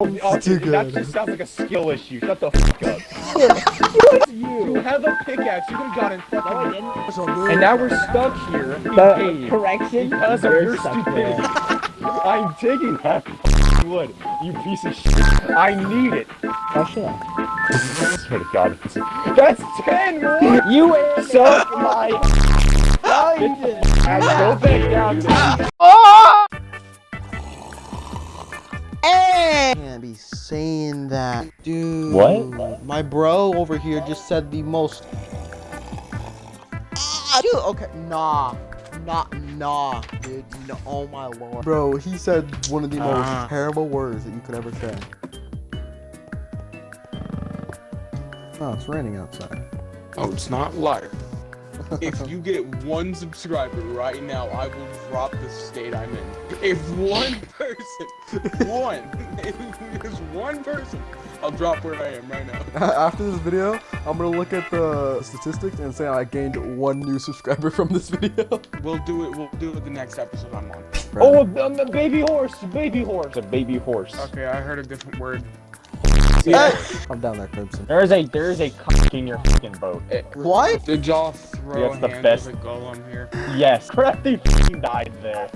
Oh, Too That just sounds like a skill issue. Shut the fuck up. You have a pickaxe. You could have gotten fucking. And now we're stuck here. The correction. because of your stupidity. I'm taking that wood. You piece of shit. I need it. Oh shit. I swear to God. That's ten wood. You Suck my. You didn't. Go back down. To ah. Can't be saying that, dude. What? My bro over here just said the most. Ah, dude. Okay, nah, nah, nah, dude. No, oh my lord, bro. He said one of the most Ah. terrible words that you could ever say. Oh, it's raining outside. Oh, it's not liar. If you get one subscriber right now, I will drop the state I'm in. If one person, one, if there's one person, I'll drop where I am right now. After this video, I'm gonna look at the statistics and say I gained one new subscriber from this video. We'll do it. We'll do it the next episode I'm on. Oh, the, the baby horse. Baby horse. A baby horse. Okay, I heard a different word. Hey! I'm down there, Crimson. There is a there is a cock in your fucking boat. What? Did y'all throw That's the best. with golem here? Yes, Crafty fucking died there.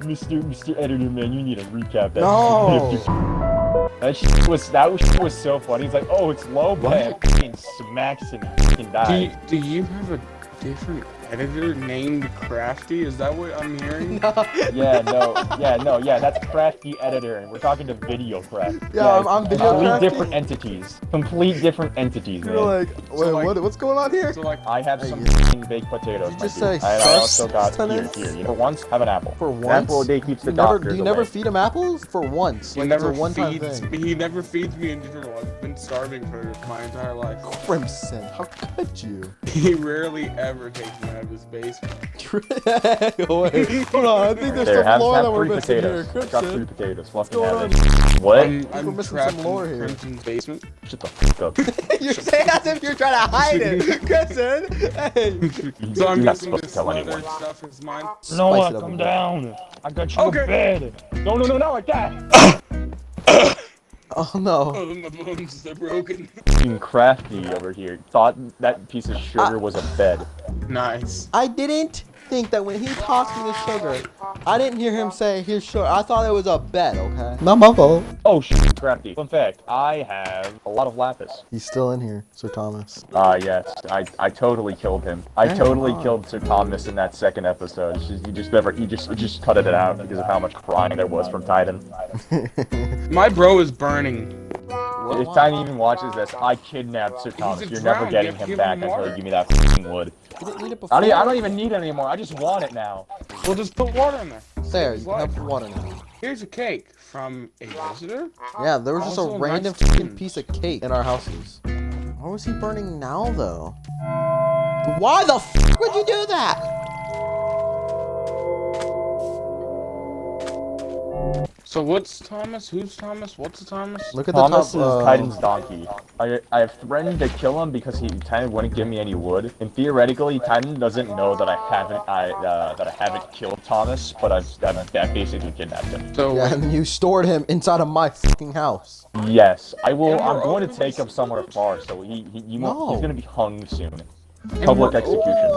Mr. Mr. Editor man, you need to recap that. No. that shit was that shit was so funny. He's like, oh, it's low, but it fucking smacks and he fucking Do you, do you have a different editor named Crafty? Is that what I'm hearing? Yeah, no, yeah, no, yeah, that's Crafty Editor, and we're talking to Video Craft. Yeah, I'm- I'm Video Complete Crafty. different entities. Complete different entities, man. You're like, wait, like- what, what's going on here? So like, I have some you- baked potatoes. Did you just say I, I also got here, here. You know, for once, have an apple. For An once? apple a day keeps the You never, do you never away. feed him apples? For once. he Like, never one-time feeds. thing. He never feeds me in general. I've been starving for my entire life. Crimson, how could you? He rarely ever takes me out of his basement. Wait, hold on, I think there's There, some have, lore have that we're three missing here. potatoes. Got three potatoes. what's going on? What? I'm, we're I'm missing trapped some lore in here. Crimson's basement. Shut the fuck up. You're saying as if you're trying to hide it. Crimson, hey. So I'm You're not supposed to tell anyone. stuff is mine. Noah, up a come bit. down. I got you Okay. a bed. No, no, no, not like that. Oh no. Oh, my bones, they're broken. Fucking crafty over here. Thought that piece of sugar was a bed. Nice. I didn't think that when he tossed me the sugar, I didn't hear him say here's sugar. I thought it was a bed, okay? Not my fault. Oh shit, crafty. Fun fact, I have a lot of lapis. He's still in here, Sir Thomas. Ah, yes. I, I totally killed him. I Damn. totally killed Sir Thomas in that second episode. It's just- You just never, you just, you just cut it out because of how much crying there was from Titan. My bro is burning. If Titan uh, even watches this, uh, I kidnapped Sir Thomas. You're never getting Give- him back him until water. you give me that fucking wood. You didn't need it I don't, I don't even need it anymore. I just want it now. We'll just put water in there. There, you can have water now. Here's a cake from a visitor. Yeah, there was just a random nice fucking piece of cake in our houses. Why was he burning now, though? Why the f would you do that? So what's Thomas? Who's Thomas? What's the Thomas? Look at the Thomas top. is uh, Titan's donkey. I, I have threatened to kill him because he Titan wouldn't give me any wood. And theoretically, Titan doesn't know that I haven't I uh, that I haven't killed Thomas, but I've, I've, I've basically kidnapped him. So Yeah, and you stored him inside of my fucking house. Yes, I will. I'm going to take him somewhere far, so he, he you won't, No. he's going to be hung soon. Public execution.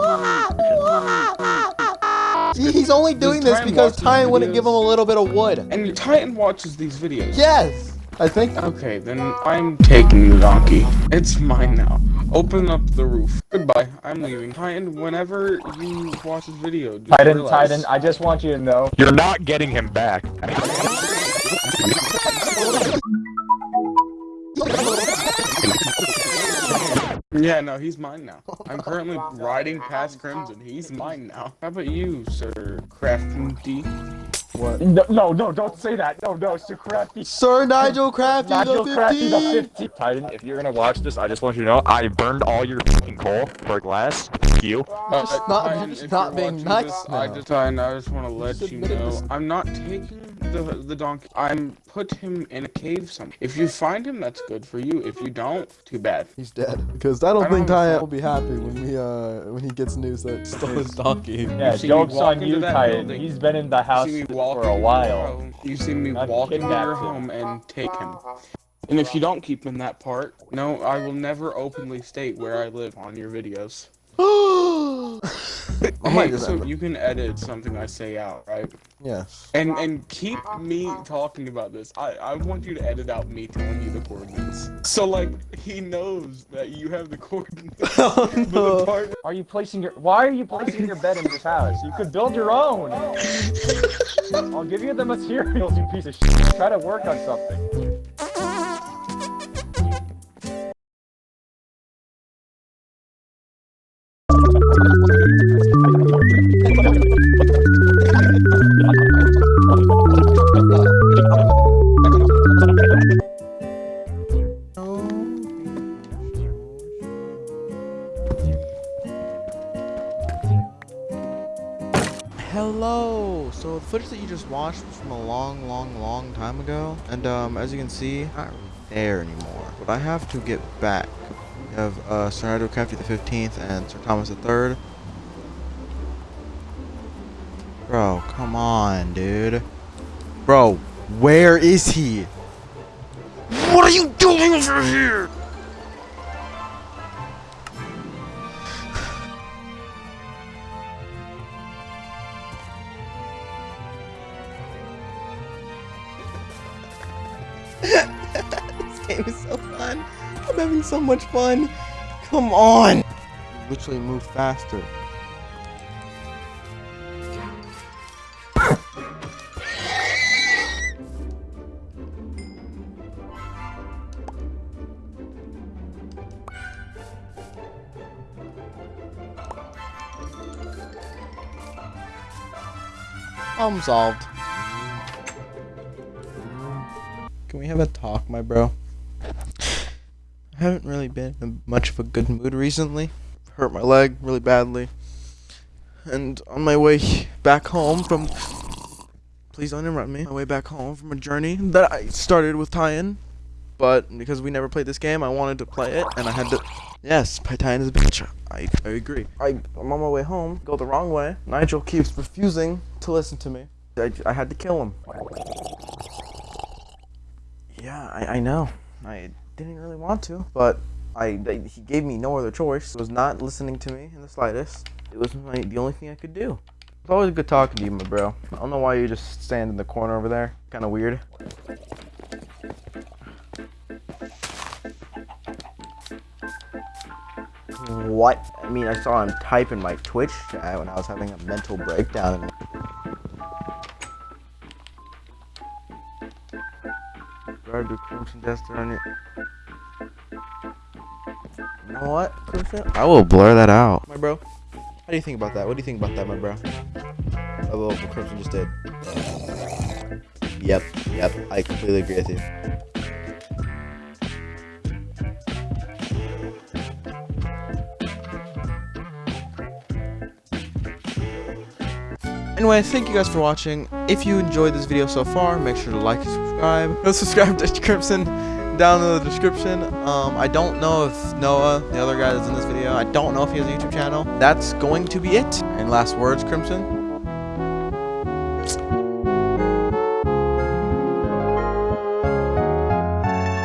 See, he's only doing this Titan because Titan wouldn't videos? give him a little bit of wood. And Titan watches these videos. Yes! I think. Okay, then I'm taking the donkey. It's mine now. Open up the roof. Goodbye. I'm leaving. Titan, whenever you watch this video, just Titan, realize- Titan, I just want you to know you're not getting him back. Yeah, no, he's mine now. I'm currently riding past Crimson. He's mine now. How about you, Sir Crafty? What? No, no, no, don't say that. No, no, Sir Crafty. Sir Nigel Crafty Nigel the Crafty the 15! 50. Titan, if you're gonna watch this, I just want you to know I burned all your fucking coal for glass. Fuck You. Uh, Just not- Titan, just not being nice this, I just, I just want to let you know this- I'm not taking the the donkey. I'm put him in a cave somewhere. If you find him, that's good for you. If you don't, too bad. He's dead. Because I don't I don't think have a Tyan phone. will be happy when we uh when he gets news that stole his donkey. Yeah, joke's on you, that He's been in the house see me walk for a while. home- You see me Not walk into kidnapped your home and take him. And if you don't keep in that part, no, I will never openly state where I live on your videos. I might Hey, just so you can edit something I say out, right? Yes. And and keep me talking about this. I, I want you to edit out me telling you the coordinates. So like he knows that you have the coordinates. Oh But the no. part Are you placing your? Why are you placing your bed in this house? You could build your own. I'll give you the materials, you piece of shit. Try to work on something. Just watched from a long, long, long time ago, and um, as you can see, I'm not there anymore. But I have to get back. We have uh, Sir Nigel Crafty the 15th and Sir Thomas the 3rd. Bro, come on, dude. Bro, where is he? What are you doing over here? Game is so fun. I'm having so much fun. Come on. Literally move faster. Problem solved. Can we have a talk, my bro? I haven't really been in much of a good mood recently. Hurt my leg really badly. And on my way back home from. Please don't interrupt me. My way back home from a journey that I started with Tyan. But because we never played this game, I wanted to play it, and I had to. Yes, Tyan is a bitch. I, I agree. I, I'm on my way home, go the wrong way. Nigel keeps refusing to listen to me. I, I had to kill him. Yeah, I, I know. I didn't really want to, but I, he gave me no other choice. He was not listening to me in the slightest. It was my, the only thing I could do. It's always good talking to you, my bro. I don't know why you just stand in the corner over there. Kind of weird. What? I mean, I saw him type in my Twitch chat when I was having a mental breakdown. Subscribe to Crimson. You know what, Crimson? I will blur that out. My bro, how do you think about that? What do you think about that, my bro? Oh, well, Crimson just did. Yep, yep, I completely agree with you. Anyway, thank you guys for watching. If you enjoyed this video so far, make sure to like and subscribe. Go subscribe to Crimson down in the description. Um, I don't know if Noah, the other guy that's in this video, I don't know if he has a YouTube channel. That's going to be it. And last words, Crimson?